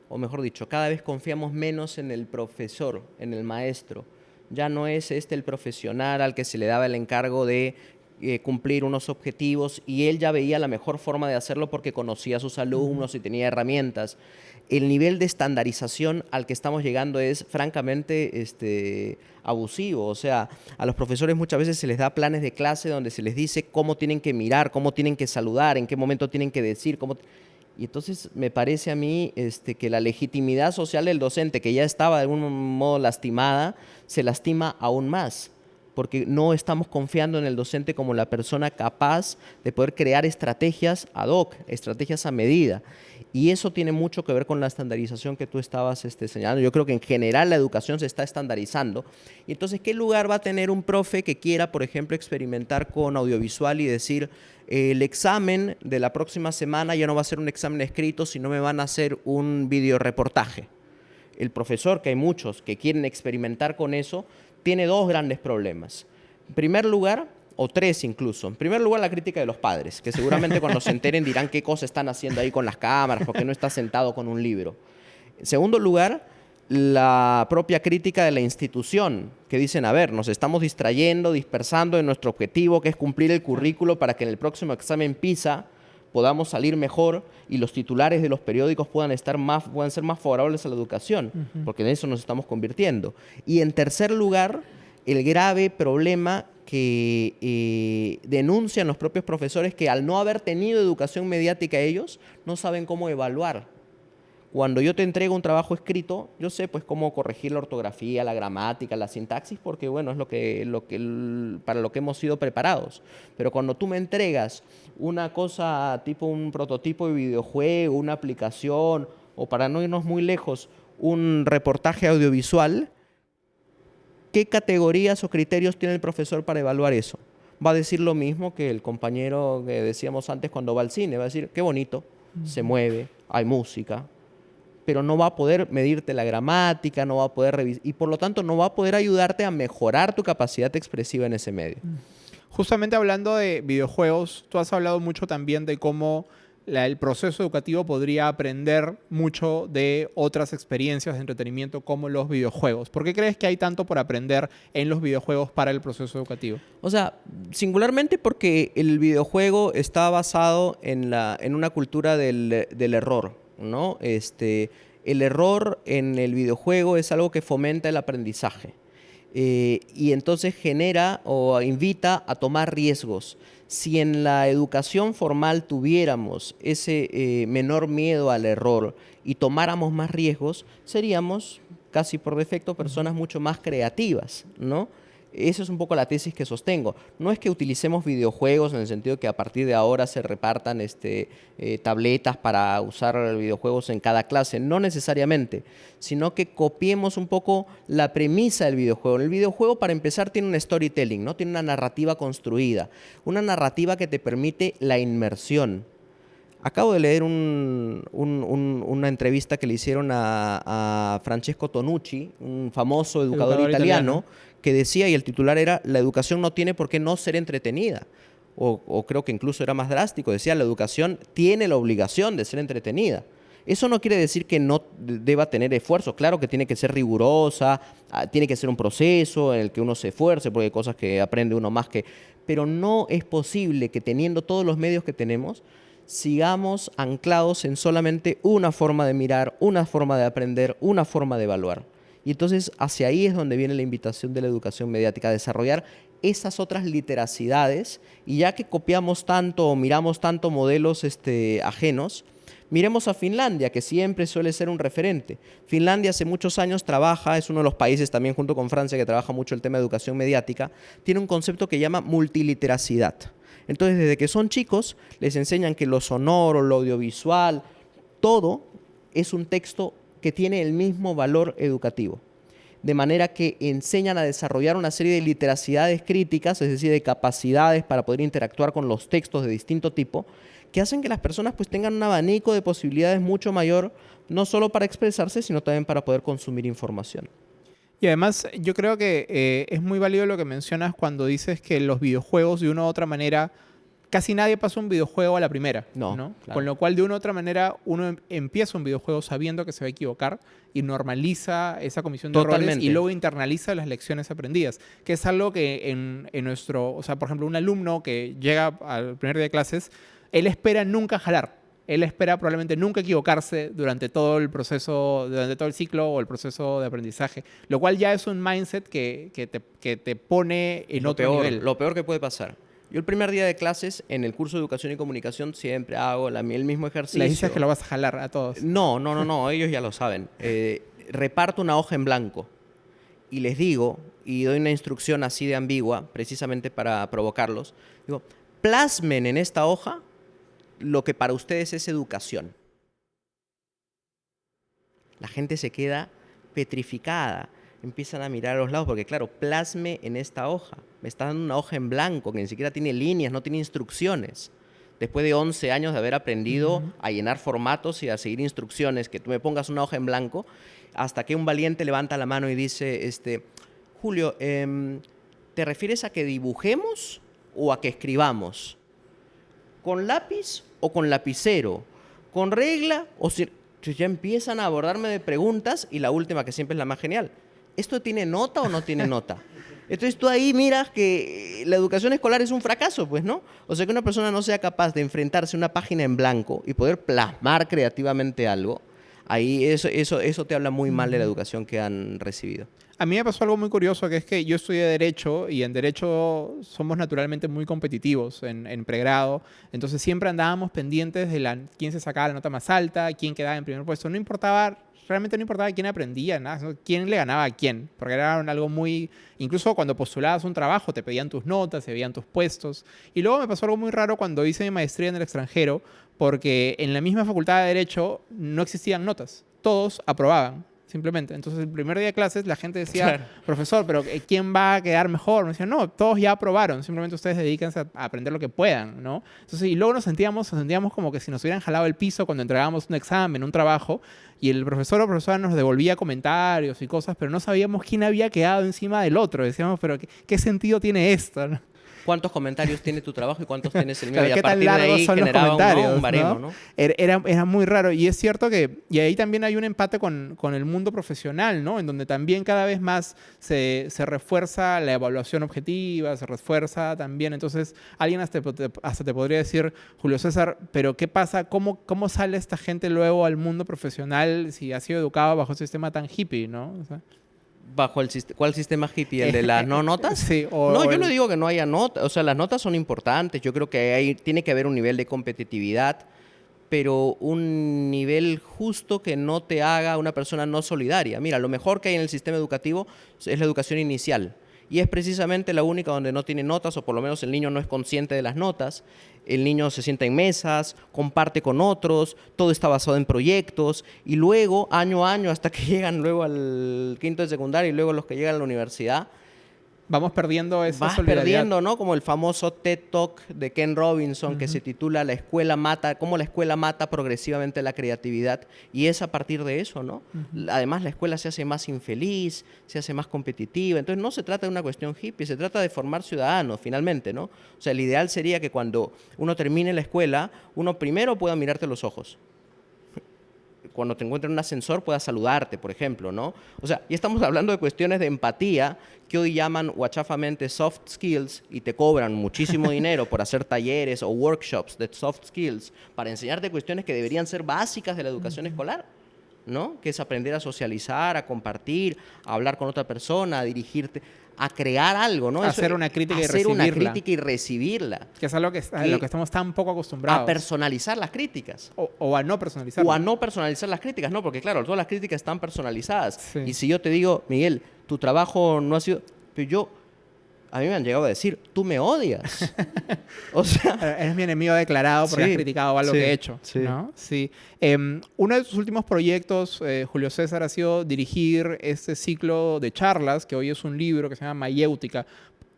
o mejor dicho, cada vez confiamos menos en el profesor, en el maestro. Ya no es este el profesional al que se le daba el encargo de eh, cumplir unos objetivos y él ya veía la mejor forma de hacerlo porque conocía a sus alumnos y tenía herramientas. El nivel de estandarización al que estamos llegando es francamente este, abusivo. O sea, a los profesores muchas veces se les da planes de clase donde se les dice cómo tienen que mirar, cómo tienen que saludar, en qué momento tienen que decir, cómo... Y entonces me parece a mí este, que la legitimidad social del docente, que ya estaba de algún modo lastimada, se lastima aún más porque no estamos confiando en el docente como la persona capaz de poder crear estrategias ad hoc, estrategias a medida. Y eso tiene mucho que ver con la estandarización que tú estabas este, señalando. Yo creo que en general la educación se está estandarizando. Y entonces, ¿qué lugar va a tener un profe que quiera, por ejemplo, experimentar con audiovisual y decir, el examen de la próxima semana ya no va a ser un examen escrito, sino me van a hacer un video reportaje? El profesor, que hay muchos que quieren experimentar con eso, tiene dos grandes problemas. En primer lugar, o tres incluso. En primer lugar, la crítica de los padres, que seguramente cuando se enteren dirán qué cosas están haciendo ahí con las cámaras, porque no está sentado con un libro. En segundo lugar, la propia crítica de la institución, que dicen, a ver, nos estamos distrayendo, dispersando en nuestro objetivo, que es cumplir el currículo para que en el próximo examen PISA podamos salir mejor y los titulares de los periódicos puedan, estar más, puedan ser más favorables a la educación, porque en eso nos estamos convirtiendo. Y en tercer lugar, el grave problema que eh, denuncian los propios profesores que al no haber tenido educación mediática ellos, no saben cómo evaluar Cuando yo te entrego un trabajo escrito, yo sé pues cómo corregir la ortografía, la gramática, la sintaxis, porque bueno, es lo que, lo que, para lo que hemos sido preparados. Pero cuando tú me entregas una cosa tipo un prototipo de videojuego, una aplicación, o para no irnos muy lejos, un reportaje audiovisual, ¿qué categorías o criterios tiene el profesor para evaluar eso? Va a decir lo mismo que el compañero que decíamos antes cuando va al cine, va a decir, qué bonito, se mueve, hay música, pero no va a poder medirte la gramática, no va a poder revisar, y por lo tanto no va a poder ayudarte a mejorar tu capacidad expresiva en ese medio. Justamente hablando de videojuegos, tú has hablado mucho también de cómo el proceso educativo podría aprender mucho de otras experiencias de entretenimiento como los videojuegos. ¿Por qué crees que hay tanto por aprender en los videojuegos para el proceso educativo? O sea, singularmente porque el videojuego está basado en, la, en una cultura del, del error. ¿No? Este, el error en el videojuego es algo que fomenta el aprendizaje. Eh, y entonces genera o invita a tomar riesgos. Si en la educación formal tuviéramos ese eh, menor miedo al error y tomáramos más riesgos, seríamos casi por defecto personas mucho más creativas, ¿no? Esa es un poco la tesis que sostengo. No es que utilicemos videojuegos en el sentido que a partir de ahora se repartan este, eh, tabletas para usar videojuegos en cada clase, no necesariamente, sino que copiemos un poco la premisa del videojuego. El videojuego, para empezar, tiene un storytelling, ¿no? tiene una narrativa construida, una narrativa que te permite la inmersión. Acabo de leer una entrevista que le hicieron a, Francesco Tonucci, un famoso educador, italiano, que decía, y el titular era, la educación no tiene por qué no ser entretenida. O, creo que incluso era más drástico, decía, la educación tiene la obligación de ser entretenida. Eso no quiere decir que no deba tener esfuerzo, claro que tiene que ser rigurosa, ah, tiene que ser un proceso en el que uno se esfuerce, porque hay cosas que aprende uno más que... Pero no es posible que teniendo todos los medios que tenemos, sigamos anclados en solamente una forma de mirar, una forma de aprender, una forma de evaluar. Y entonces hacia ahí es donde viene la invitación de la educación mediática, a desarrollar esas otras literacidades y ya que copiamos tanto o miramos tanto modelos este, ajenos, miremos a Finlandia, que siempre suele ser un referente. Finlandia hace muchos años trabaja, es uno de los países también junto con Francia que trabaja mucho el tema de educación mediática, tiene un concepto que llama multiliteracidad. Entonces, desde que son chicos, les enseñan que lo sonoro, lo audiovisual, todo es un texto que tiene el mismo valor educativo. De manera que enseñan a desarrollar una serie de literacidades críticas, es decir, de capacidades para poder interactuar con los textos de distinto tipo, que hacen que las personas pues tengan un abanico de posibilidades mucho mayor, no solo para expresarse, sino también para poder consumir información. Y además yo creo que eh, es muy válido lo que mencionas cuando dices que los videojuegos de una u otra manera casi nadie pasa un videojuego a la primera. No. Con lo cual, de una u otra manera, uno em, empieza un videojuego sabiendo que se va a equivocar y normaliza esa comisión de errores y luego internaliza las lecciones aprendidas. Que es algo que en, en, nuestro, o sea, por ejemplo, un alumno que llega al primer día de clases, él espera nunca jalar. Él espera probablemente nunca equivocarse durante todo el proceso, durante todo el ciclo o el proceso de aprendizaje, lo cual ya es un mindset que, que, te, que te, pone en otro nivel. Lo peor que puede pasar. Yo el primer día de clases en el curso de educación y comunicación siempre hago la, el mismo ejercicio. ¿Le dices que lo vas a jalar a todos? No, no, no, no, ellos ya lo saben. Eh, reparto una hoja en blanco y les digo, y doy una instrucción así de ambigua, precisamente para provocarlos, digo, plasmen en esta hoja lo que para ustedes es educación. La gente se queda petrificada empiezan a mirar a los lados, porque claro, plasme en esta hoja. Me está dando una hoja en blanco que ni siquiera tiene líneas, no tiene instrucciones. Después de 11 años de haber aprendido a llenar formatos y a seguir instrucciones, que tú me pongas una hoja en blanco, hasta que un valiente levanta la mano y dice, este, Julio, em, ¿te refieres a que dibujemos o a que escribamos? ¿Con lápiz o con lapicero? ¿Con regla o si ya empiezan a abordarme de preguntas y la última que siempre es la más genial. ¿Esto tiene nota o no tiene nota? Entonces tú ahí miras que la educación escolar es un fracaso, pues, ¿no? O sea, que una persona no sea capaz de enfrentarse a una página en blanco y poder plasmar creativamente algo, Ahí eso, eso, eso te habla muy mal de la educación que han recibido. A mí me pasó algo muy curioso, que es que yo estudié Derecho y en Derecho somos naturalmente muy competitivos en, pregrado. Entonces siempre andábamos pendientes de la, quién se sacaba la nota más alta, quién quedaba en primer puesto. No importaba, realmente no importaba quién aprendía, nada, quién le ganaba a quién. Porque era algo muy... Incluso cuando postulabas un trabajo te pedían tus notas, se veían tus puestos. Y luego me pasó algo muy raro cuando hice mi maestría en el extranjero, porque en la misma facultad de Derecho no existían notas. Todos aprobaban simplemente. Entonces, el primer día de clases la gente decía, profesor, pero eh, ¿quién va a quedar mejor? Me decían, no, todos ya aprobaron, simplemente ustedes dedíquense a, aprender lo que puedan, ¿no? Entonces, y luego nos sentíamos, nos sentíamos como que si nos hubieran jalado el piso cuando entregábamos un examen, un trabajo, y el profesor o profesora nos devolvía comentarios y cosas, pero no sabíamos quién había quedado encima del otro. Decíamos, pero ¿qué, qué sentido tiene esto? Cuántos comentarios tiene tu trabajo y cuántos tienes el mío. y a partir de ahí son los comentarios, un, Era, era, muy raro. Y es cierto que, y ahí también hay un empate con, con el mundo profesional, ¿no? En donde también cada vez más se, se, refuerza la evaluación objetiva, se refuerza también. Entonces, alguien hasta te, hasta te podría decir, Julio César, pero ¿qué pasa? ¿Cómo, ¿Cómo sale esta gente luego al mundo profesional si ha sido educado bajo un sistema tan hippie, ¿no? O sea, bajo el ¿cuál sistema hippie? ¿El de las no notas? Sí, No, yo no digo que no haya notas, o sea, las notas son importantes, yo creo que hay, tiene que haber un nivel de competitividad, pero un nivel justo que no te haga una persona no solidaria. Mira, lo mejor que hay en el sistema educativo es la educación inicial y es precisamente la única donde no tiene notas, o por lo menos el niño no es consciente de las notas. El niño se sienta en mesas, comparte con otros, todo está basado en proyectos, y luego, año a año, hasta que llegan luego al quinto de secundaria y luego los que llegan a la universidad, Vamos perdiendo esa Vas perdiendo, ¿no? Como el famoso TED Talk de Ken Robinson que se titula La escuela mata, cómo la escuela mata progresivamente la creatividad. Y es a partir de eso, ¿no? Además, la escuela se hace más infeliz, se hace más competitiva. Entonces, no se trata de una cuestión hippie, se trata de formar ciudadanos, finalmente, ¿no? O sea, el ideal sería que cuando uno termine la escuela, uno primero pueda mirarte los ojos cuando te encuentres en un ascensor pueda saludarte, por ejemplo, ¿no? O sea, y estamos hablando de cuestiones de empatía que hoy llaman guachafamente soft skills y te cobran muchísimo dinero por hacer talleres o workshops de soft skills para enseñarte cuestiones que deberían ser básicas de la educación escolar. ¿No? Que es aprender a socializar, a compartir, a hablar con otra persona, a dirigirte a crear algo, ¿no? hacer una crítica y hacer una crítica y recibirla. Que es algo que, a lo que estamos tan poco acostumbrados. A personalizar las críticas. O, a no personalizar. O a no personalizar las críticas, no, porque claro, todas las críticas están personalizadas. Y si yo te digo, Miguel, tu trabajo no ha sido... Pero yo a mí me han llegado a decir, tú me odias. o sea, eres mi enemigo declarado porque has criticado algo que he hecho. Sí. ¿no? sí. Em, uno de tus últimos proyectos, eh, Julio César, ha sido dirigir este ciclo de charlas, que hoy es un libro que se llama Mayéutica.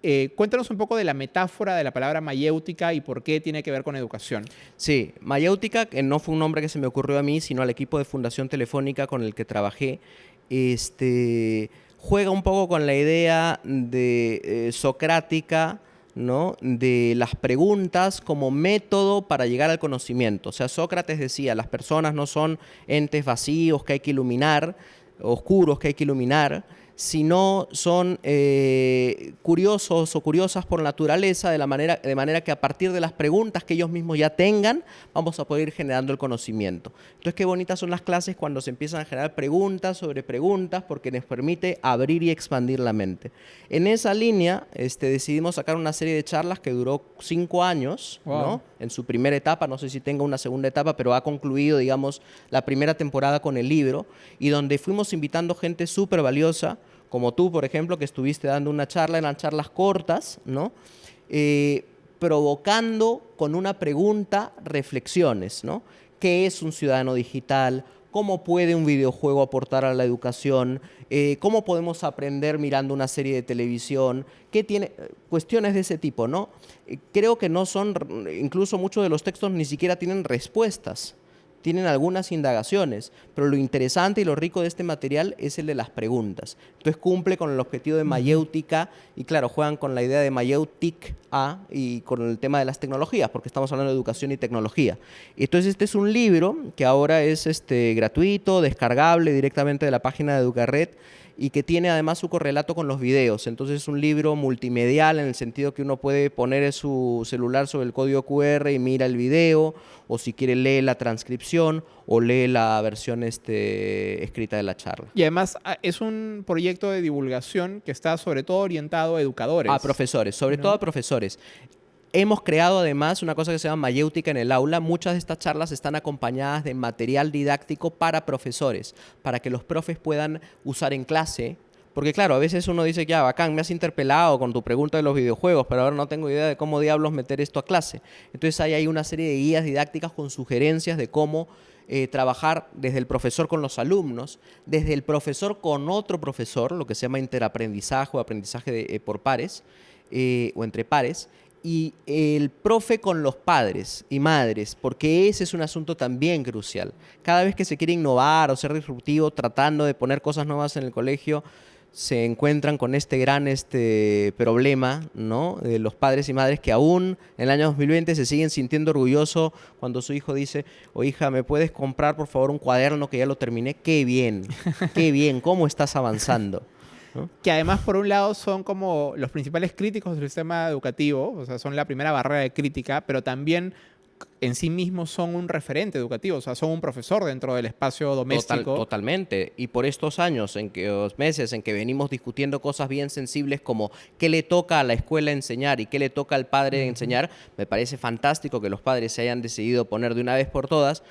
Eh, cuéntanos un poco de la metáfora de la palabra mayéutica y por qué tiene que ver con educación. Sí, mayéutica, que no fue un nombre que se me ocurrió a mí, sino al equipo de Fundación Telefónica con el que trabajé. Este, juega un poco con la idea de eh, socrática, ¿no? de las preguntas como método para llegar al conocimiento. O sea, Sócrates decía, las personas no son entes vacíos que hay que iluminar, oscuros que hay que iluminar, sino son eh, curiosos o curiosas por naturaleza, de, la manera, de manera que a partir de las preguntas que ellos mismos ya tengan, vamos a poder ir generando el conocimiento. Entonces, qué bonitas son las clases cuando se empiezan a generar preguntas sobre preguntas, porque nos permite abrir y expandir la mente. En esa línea, este, decidimos sacar una serie de charlas que duró cinco años, ¿no? en su primera etapa, no sé si tenga una segunda etapa, pero ha concluido, digamos, la primera temporada con el libro, y donde fuimos invitando gente súper valiosa, como tú, por ejemplo, que estuviste dando una charla, eran charlas cortas, ¿no? Eh, provocando con una pregunta reflexiones, ¿no? ¿Qué es un ciudadano digital? ¿Cómo puede un videojuego aportar a la educación? Eh, ¿Cómo podemos aprender mirando una serie de televisión? ¿Qué tiene? Cuestiones de ese tipo, ¿no? Eh, creo que no son, incluso muchos de los textos ni siquiera tienen respuestas, tienen algunas indagaciones, pero lo interesante y lo rico de este material es el de las preguntas. Entonces cumple con el objetivo de mayéutica y claro, juegan con la idea de mayéutic A y con el tema de las tecnologías, porque estamos hablando de educación y tecnología. Entonces este es un libro que ahora es este, gratuito, descargable directamente de la página de Educarred y que tiene además su correlato con los videos. Entonces es un libro multimedial en el sentido que uno puede poner su celular sobre el código QR y mira el video, o si quiere leer la transcripción o lee la versión este, escrita de la charla. Y además ah, es un proyecto de divulgación que está sobre todo orientado a educadores. A profesores, sobre todo a profesores. Hemos creado además una cosa que se llama mayéutica en el aula. Muchas de estas charlas están acompañadas de material didáctico para profesores, para que los profes puedan usar en clase. Porque claro, a veces uno dice, ya, bacán, me has interpelado con tu pregunta de los videojuegos, pero ahora no tengo idea de cómo diablos meter esto a clase. Entonces ahí hay una serie de guías didácticas con sugerencias de cómo eh, trabajar desde el profesor con los alumnos, desde el profesor con otro profesor, lo que se llama interaprendizaje o aprendizaje eh, por pares eh, o entre pares, y el profe con los padres y madres, porque ese es un asunto también crucial. Cada vez que se quiere innovar o ser disruptivo, tratando de poner cosas nuevas en el colegio, se encuentran con este gran este, problema ¿no? de los padres y madres que aún en el año 2020 se siguen sintiendo orgullosos cuando su hijo dice, o oh, hija, ¿me puedes comprar por favor un cuaderno que ya lo terminé? ¡Qué bien! ¡Qué bien! ¿Cómo estás avanzando? Que además, por un lado, son como los principales críticos del sistema educativo, o sea, son la primera barrera de crítica, pero también en sí mismos son un referente educativo, o sea, son un profesor dentro del espacio doméstico. totalmente. Y por estos años, en que los meses en que venimos discutiendo cosas bien sensibles como qué le toca a la escuela enseñar y qué le toca al padre enseñar, me parece fantástico que los padres se hayan decidido poner de una vez por todas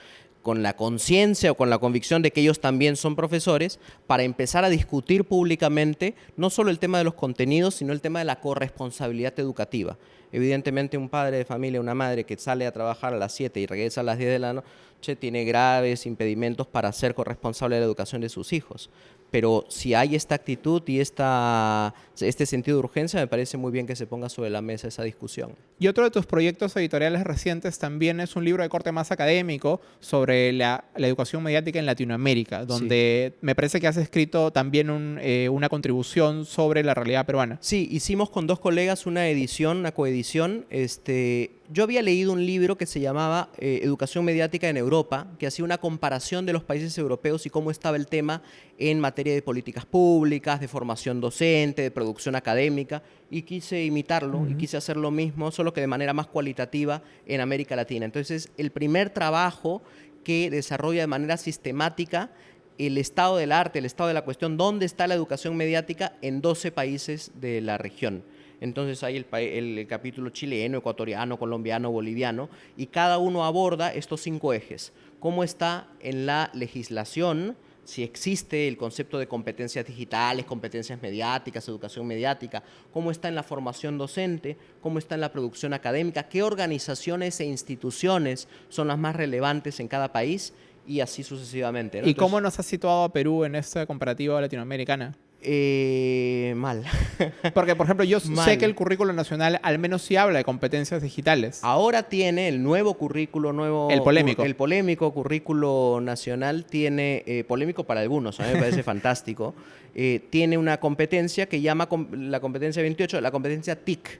con la conciencia o con la convicción de que ellos también son profesores, para empezar a discutir públicamente no solo el tema de los contenidos, sino el tema de la corresponsabilidad educativa. Evidentemente un padre de familia, una madre que sale a trabajar a las 7 y regresa a las 10 de la noche, tiene graves impedimentos para ser corresponsable de la educación de sus hijos pero si hay esta actitud y esta, este sentido de urgencia, me parece muy bien que se ponga sobre la mesa esa discusión. Y otro de tus proyectos editoriales recientes también es un libro de corte más académico sobre la, educación mediática en Latinoamérica, donde me parece que has escrito también eh, una contribución sobre la realidad peruana. Sí, hicimos con dos colegas una edición, una coedición, este, yo había leído un libro que se llamaba eh, Educación Mediática en Europa, que hacía una comparación de los países europeos y cómo estaba el tema en materia de políticas públicas, de formación docente, de producción académica, y quise imitarlo y quise hacer lo mismo, solo que de manera más cualitativa en América Latina. Entonces, el primer trabajo que desarrolla de manera sistemática el estado del arte, el estado de la cuestión, dónde está la educación mediática en 12 países de la región. Entonces hay el, capítulo chileno, ecuatoriano, colombiano, boliviano, y cada uno aborda estos cinco ejes. ¿Cómo está en la legislación? si existe el concepto de competencias digitales, competencias mediáticas, educación mediática, cómo está en la formación docente, cómo está en la producción académica, qué organizaciones e instituciones son las más relevantes en cada país y así sucesivamente. ¿Y cómo nos ha situado a Perú en esta comparativa latinoamericana? Eh, mal. Porque, por ejemplo, yo sé que el currículo nacional al menos sí habla de competencias digitales. Ahora tiene el nuevo currículo, nuevo... El polémico. El polémico currículo nacional tiene, eh, polémico para algunos, a mí me parece fantástico, eh, tiene una competencia que llama la competencia 28, la competencia TIC.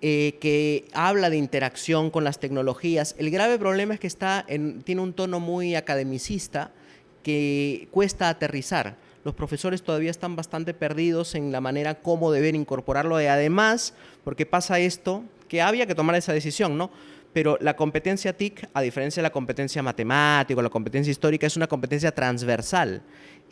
que habla de interacción con las tecnologías. El grave problema es que está en, tiene un tono muy academicista que cuesta aterrizar los profesores todavía están bastante perdidos en la manera cómo deben incorporarlo y además, porque pasa esto, que había que tomar esa decisión, ¿no? Pero la competencia TIC, a diferencia de la competencia matemática o la competencia histórica, es una competencia transversal.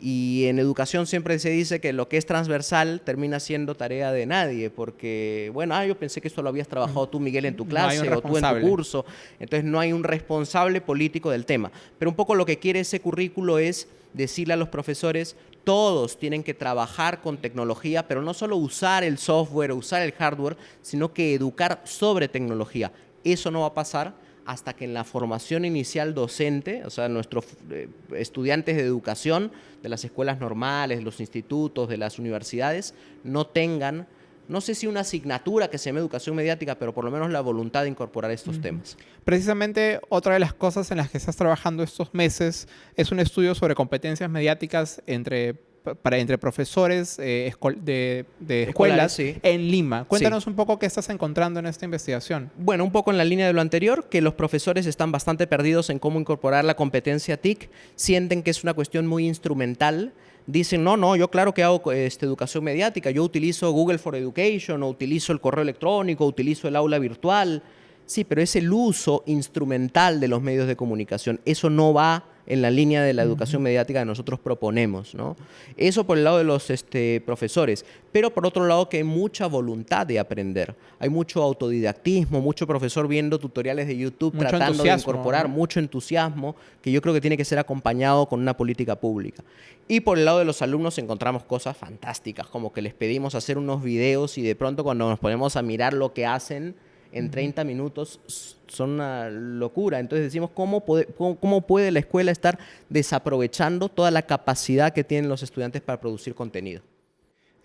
Y en educación siempre se dice que lo que es transversal termina siendo tarea de nadie, porque, bueno, ah, yo pensé que esto lo habías trabajado tú, Miguel, en tu clase o tú en tu curso. Entonces no hay un responsable político del tema. Pero un poco lo que quiere ese currículo es decirle a los profesores, todos tienen que trabajar con tecnología, pero no solo usar el software usar el hardware, sino que educar sobre tecnología. Eso no va a pasar hasta que en la formación inicial docente, o sea, nuestros eh, estudiantes de educación de las escuelas normales, los institutos, de las universidades, no tengan no sé si una asignatura que se llame educación mediática, pero por lo menos la voluntad de incorporar estos temas. Precisamente otra de las cosas en las que estás trabajando estos meses es un estudio sobre competencias mediáticas entre para entre profesores eh, de, escuelas en Lima. Cuéntanos un poco qué estás encontrando en esta investigación. Bueno, un poco en la línea de lo anterior, que los profesores están bastante perdidos en cómo incorporar la competencia TIC, sienten que es una cuestión muy instrumental dicen, no, no, yo claro que hago este, educación mediática, yo utilizo Google for Education, o utilizo el correo electrónico, utilizo el aula virtual. Sí, pero es el uso instrumental de los medios de comunicación. Eso no va en la línea de la educación mediática que nosotros proponemos. ¿no? Eso por el lado de los este, profesores, pero por otro lado que hay mucha voluntad de aprender. Hay mucho autodidactismo, mucho profesor viendo tutoriales de YouTube tratando de incorporar mucho entusiasmo, que yo creo que tiene que ser acompañado con una política pública. Y por el lado de los alumnos encontramos cosas fantásticas, como que les pedimos hacer unos videos y de pronto cuando nos ponemos a mirar lo que hacen, en 30 minutos son una locura. Entonces decimos, ¿cómo puede, cómo, puede la escuela estar desaprovechando toda la capacidad que tienen los estudiantes para producir contenido?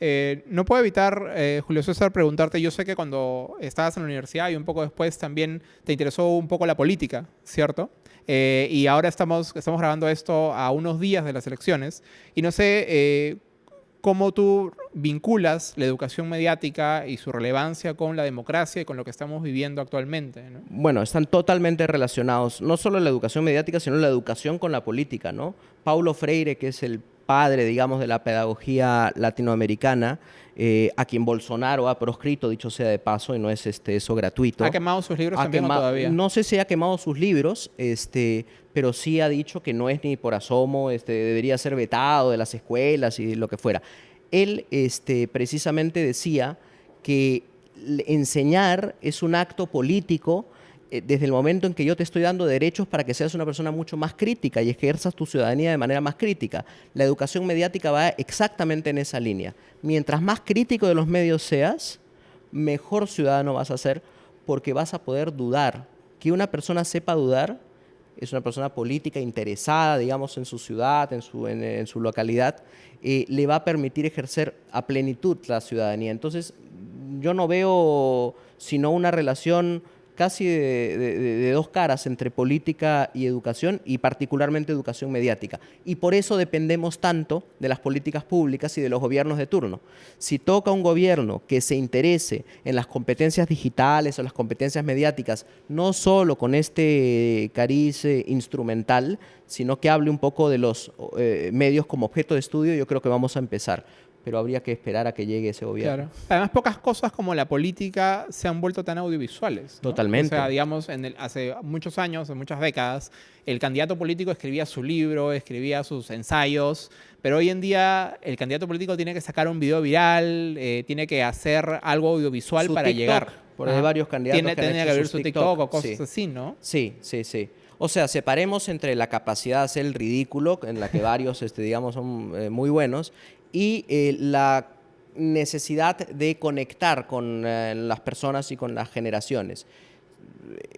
Eh, no puedo evitar, eh, Julio César, preguntarte, yo sé que cuando estabas en la universidad y un poco después también te interesó un poco la política, ¿cierto? Eh, y ahora estamos, estamos grabando esto a unos días de las elecciones y no sé cómo tú vinculas la educación mediática y su relevancia con la democracia y con lo que estamos viviendo actualmente. Bueno, están totalmente relacionados, no solo la educación mediática, sino la educación con la política. ¿no? Paulo Freire, que es el padre, digamos, de la pedagogía latinoamericana, eh, a quien Bolsonaro ha proscrito, dicho sea de paso, y no es este, eso gratuito. ¿Ha quemado sus libros también todavía? No sé si ha quemado sus libros, este, pero sí ha dicho que no es ni por asomo, este, debería ser vetado de las escuelas y lo que fuera. Él este, precisamente decía que enseñar es un acto político desde el momento en que yo te estoy dando derechos para que seas una persona mucho más crítica y ejerzas tu ciudadanía de manera más crítica. La educación mediática va exactamente en esa línea. Mientras más crítico de los medios seas, mejor ciudadano vas a ser porque vas a poder dudar. Que una persona sepa dudar es una persona política interesada, digamos, en su ciudad, en su, en, su localidad, eh, le va a permitir ejercer a plenitud la ciudadanía. Entonces, yo no veo sino una relación casi de, dos caras entre política y educación y particularmente educación mediática. Y por eso dependemos tanto de las políticas públicas y de los gobiernos de turno. Si toca un gobierno que se interese en las competencias digitales o las competencias mediáticas, no solo con este cariz instrumental, sino que hable un poco de los eh, medios como objeto de estudio, yo creo que vamos a empezar pero habría que esperar a que llegue ese gobierno. Además, pocas cosas como la política se han vuelto tan audiovisuales. Totalmente. O sea, digamos, en el, hace muchos años, en muchas décadas, el candidato político escribía su libro, escribía sus ensayos, pero hoy en día el candidato político tiene que sacar un video viral, eh, tiene que hacer algo audiovisual para llegar. Por hay varios candidatos tiene, que, que abrir su TikTok, o cosas así, ¿no? Sí, sí, sí. O sea, separemos entre la capacidad de hacer el ridículo, en la que varios, este, digamos, son eh, muy buenos, y eh, la necesidad de conectar con eh, las personas y con las generaciones.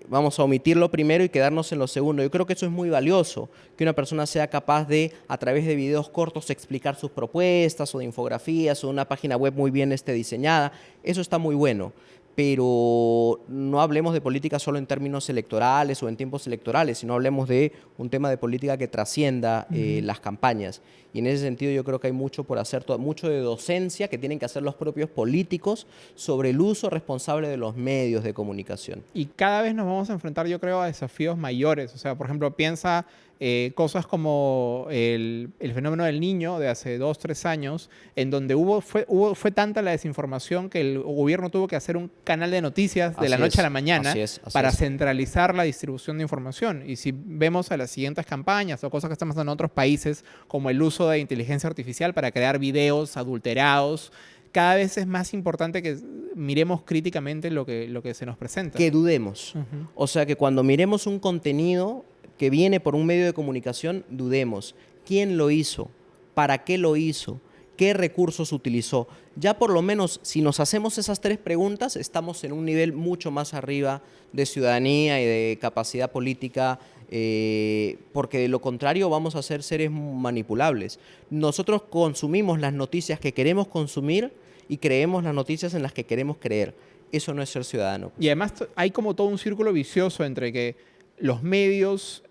Vamos a omitirlo primero y quedarnos en lo segundo. Yo creo que eso es muy valioso, que una persona sea capaz de, a través de videos cortos, explicar sus propuestas o de infografías o una página web muy bien este, diseñada. Eso está muy bueno pero no hablemos de política solo en términos electorales o en tiempos electorales, sino hablemos de un tema de política que trascienda eh, las campañas. Y en ese sentido yo creo que hay mucho por hacer, mucho de docencia que tienen que hacer los propios políticos sobre el uso responsable de los medios de comunicación. Y cada vez nos vamos a enfrentar, yo creo, a desafíos mayores. O sea, por ejemplo, piensa eh, cosas como el, fenómeno del niño de hace dos, tres años, en donde hubo fue, hubo, fue tanta la desinformación que el gobierno tuvo que hacer un canal de noticias de la noche a la mañana para centralizar la distribución de información. Y si vemos a las siguientes campañas o cosas que están pasando en otros países, como el uso de inteligencia artificial para crear videos adulterados, cada vez es más importante que miremos críticamente lo que, lo que se nos presenta. Que dudemos. O sea, que cuando miremos un contenido que viene por un medio de comunicación, dudemos. ¿Quién lo hizo? ¿Para qué lo hizo? ¿Qué recursos utilizó? Ya por lo menos si nos hacemos esas tres preguntas, estamos en un nivel mucho más arriba de ciudadanía y de capacidad política, eh, porque de lo contrario vamos a ser seres manipulables. Nosotros consumimos las noticias que queremos consumir y creemos las noticias en las que queremos creer. Eso no es ser ciudadano. Y además hay como todo un círculo vicioso entre que los medios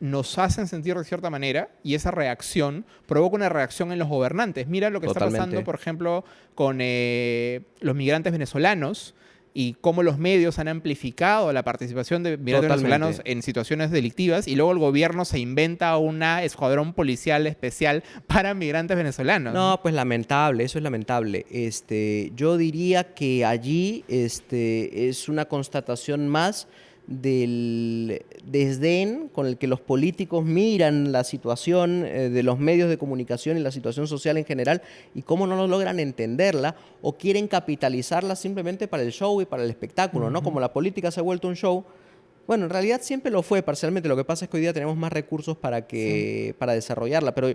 nos hacen sentir de cierta manera y esa reacción provoca una reacción en los gobernantes. Mira lo que está pasando, por ejemplo, con eh, los migrantes venezolanos y cómo los medios han amplificado la participación de migrantes venezolanos en situaciones delictivas y luego el gobierno se inventa una escuadrón policial especial para migrantes venezolanos. No, pues lamentable, eso es lamentable. Este, yo diría que allí este, es una constatación más del desdén con el que los políticos miran la situación eh, de los medios de comunicación y la situación social en general y cómo no lo logran entenderla o quieren capitalizarla simplemente para el show y para el espectáculo, ¿no? Como la política se ha vuelto un show, bueno, en realidad siempre lo fue parcialmente, lo que pasa es que hoy día tenemos más recursos para, que, para desarrollarla, pero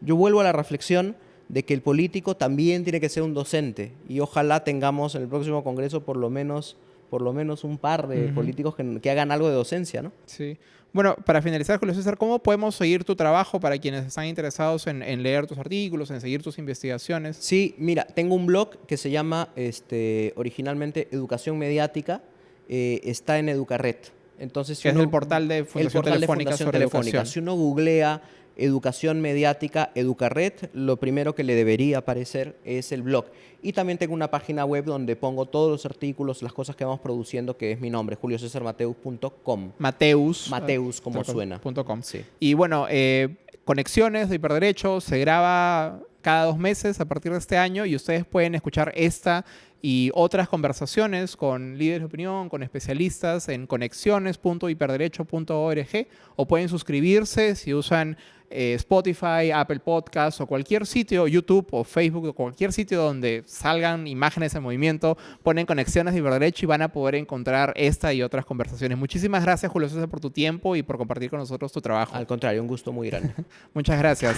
yo vuelvo a la reflexión de que el político también tiene que ser un docente y ojalá tengamos en el próximo Congreso por lo menos por lo menos un par de políticos que, hagan algo de docencia, ¿no? Sí. Bueno, para finalizar, Julio César, ¿cómo podemos seguir tu trabajo para quienes están interesados en, leer tus artículos, en seguir tus investigaciones? Sí, mira, tengo un blog que se llama este, originalmente Educación Mediática, eh, está en Educarret. Entonces, si es el portal de Fundación, Telefónica, Telefónica. Si uno googlea educación mediática, Educarred, lo primero que le debería aparecer es el blog. Y también tengo una página web donde pongo todos los artículos, las cosas que vamos produciendo, que es mi nombre, juliocesarmateus.com. Mateus. Mateus, como suena. .com. Sí. Y bueno, eh, Conexiones de Hiperderecho se graba cada dos meses a partir de este año y ustedes pueden escuchar esta y otras conversaciones con líderes de opinión, con especialistas en conexiones.hiperderecho.org o pueden suscribirse si usan eh, Spotify, Apple Podcasts o cualquier sitio, YouTube o Facebook o cualquier sitio donde salgan imágenes en movimiento, ponen conexiones de Hiperderecho y van a poder encontrar esta y otras conversaciones. Muchísimas gracias, Julio César, por tu tiempo y por compartir con nosotros tu trabajo. Al contrario, un gusto muy grande. Muchas gracias.